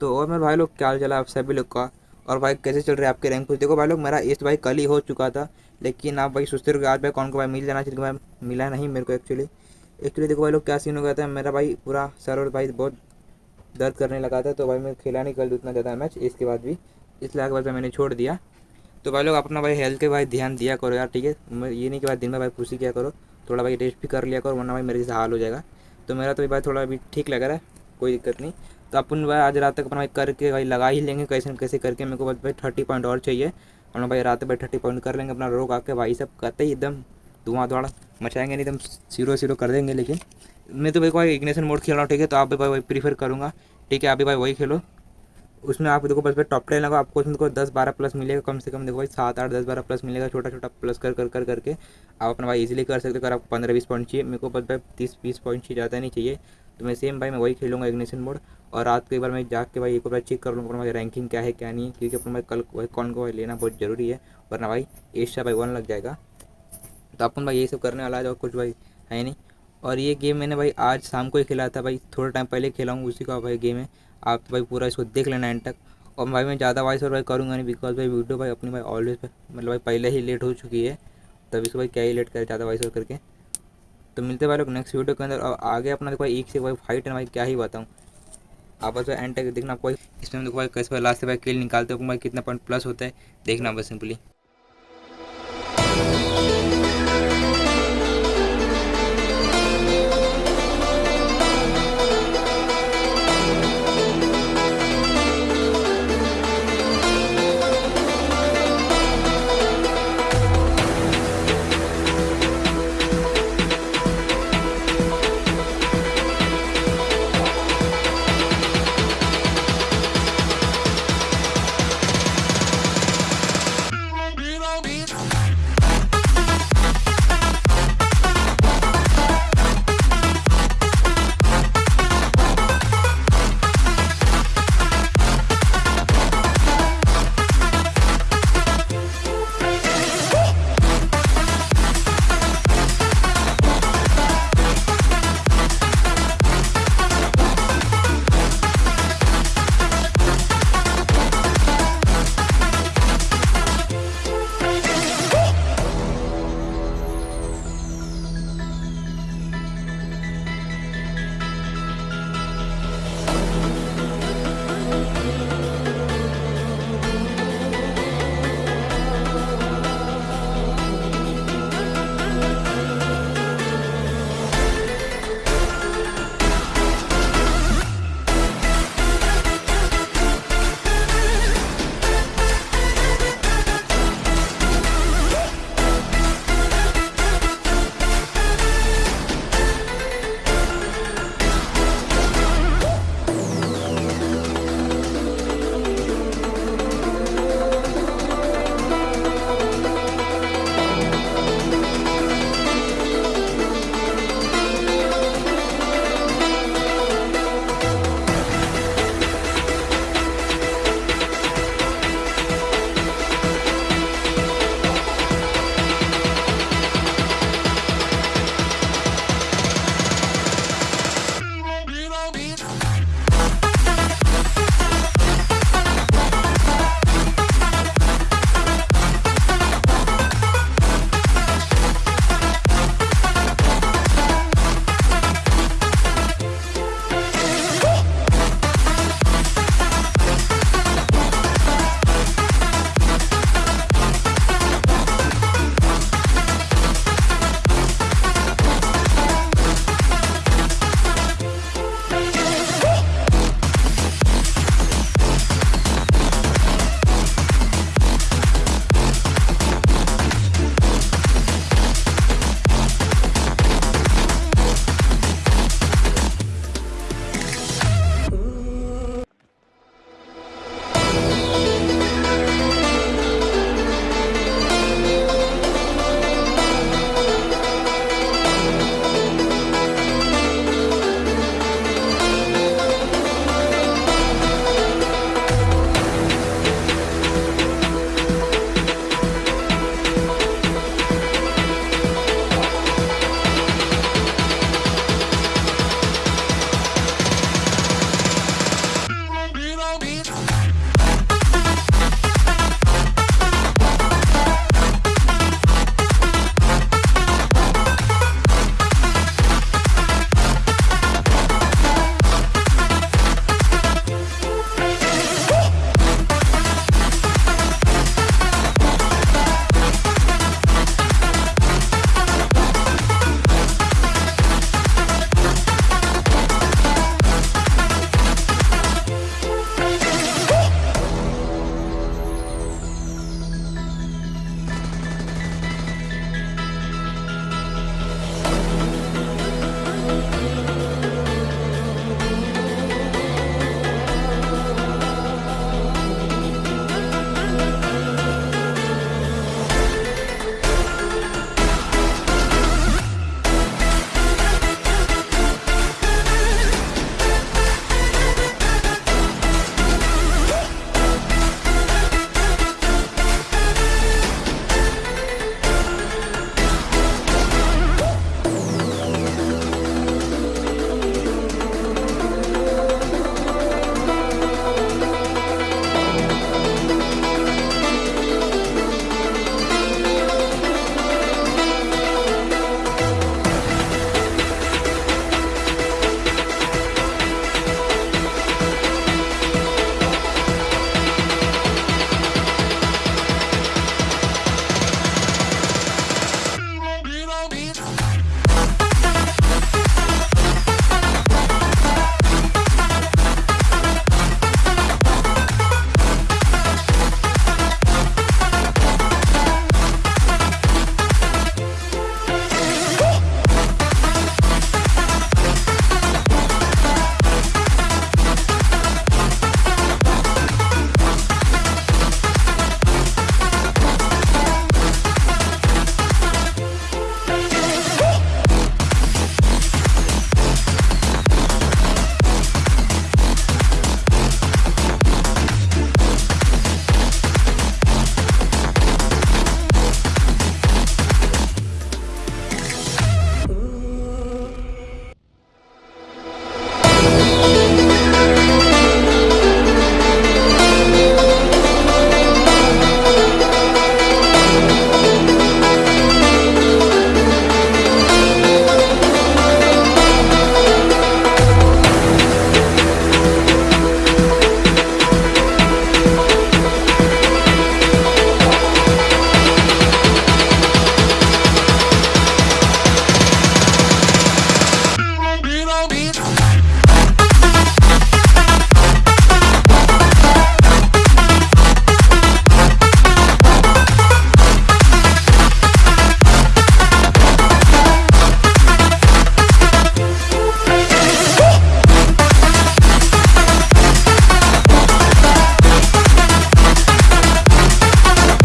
तो और मेरे भाई लोग क्या हाल चला आप सभी लोग का? और भाई कैसे चल रहे हैं आपके रैंक कुछ देखो भाई लोग, मेरा इस भाई कल ही हो चुका था, लेकिन आप भाई सोचते रहो आज भाई कौन को भाई मिल जाना चाहिए भाई मिला नहीं मेरे को एक्चुअली एक्चुअली देखो भाई लोग क्या सीन हो गया था, मेरा भाई पूरा सर और भाई बहुत दर्द करने लगा था तो भाई मैं खेला नहीं कल उतना ज़्यादा मैच इसके बाद भी, इसलिए बाद मैंने छोड़ दिया। तो भाई लोग अपना भाई हेल्थ के भाई ध्यान दिया करो यार, ठीक है? ये नहीं कि भाई दिन में भाई खुशी किया करो, थोड़ा भाई रेस्ट भी कर लिया करो, वरना भाई मेरे से हाल हो जाएगा। तो मेरा तो भाई थोड़ा अभी ठीक लग रहा है, कोई दिक्कत नहीं। तो अपन भाई आज रात तक अपना भाई करके भाई लगा ही लेंगे, कैसे कैसे करके। मेरे को बस भाई थर्टी पॉइंट और चाहिए। हम लोग भाई रात भाई थर्टी पॉइंट कर लेंगे, अपना रोक आके भाई सब करते ही एकदम। धुआँ धुआँ मचाएँगे नहीं, एकदम सीरो सीरो कर देंगे लेकिन। मैं तो भाई भाई इग्नेशन मोड खेल रहा हूँ, ठीक है? तो आप भी भाई प्रीफर करूँगा। ठीक है, आप भी भाई वही खेलो। उसमें आप देखो बस भाई टॉप टेन लगाओ, आपको उसमें देखो दस बारह प्लस मिलेगा, कम से कम देखो भाई सात आठ दस बारह प्लस मिलेगा, छोटा छोटा प्लस कर कर कर, करके। आप अपना भाई इजीली कर सकते हो, अगर आपको पंद्रह बीस पॉइंट चाहिए, मेरे को बस भाई तीस, बीस पॉइंट चाहिए, ज़्यादा नहीं चाहिए। तो मैं सेम भाई, मैं वही खेलूँगा इग्निशन मोड और रात को एक बार मैं जाके भाई एक बार चेक कर लूँगा भाई रैंकिंग क्या है, क्या नहीं है, क्योंकि अपना भाई कल भाई कौन को भाई लेना बहुत ज़रूरी है। वरना भाई एशिया भाई वन लग जाएगा। तो अपन भाई यही सब करने वाला है और कुछ भाई है नहीं। और ये गेम मैंने भाई आज शाम को ही खेला था भाई, थोड़ा टाइम पहले खेला हूँ उसी का भाई गेम है। आप तो भाई पूरा इसको देख लेना एंड तक। और भाई मैं ज़्यादा वॉइस और भाई करूँगा नहीं बिकॉज़ भाई वीडियो भाई अपनी भाई ऑलवेज मतलब भाई पहले ही लेट हो चुकी है। तभी से भाई क्या ही लेट करे ज़्यादा वॉइस और करके। तो मिलते भाई लोग नेक्स्ट वीडियो के अंदर। और आगे अपना देखो एक से भाई फाइट है भाई, क्या ही बताऊँ। आपस में एंड तक देखना कोई इसमें देखो भाई कैसे लास्ट से भाई किल निकालते हो भाई कितना पॉइंट प्लस होता है, देखना बस सिंपली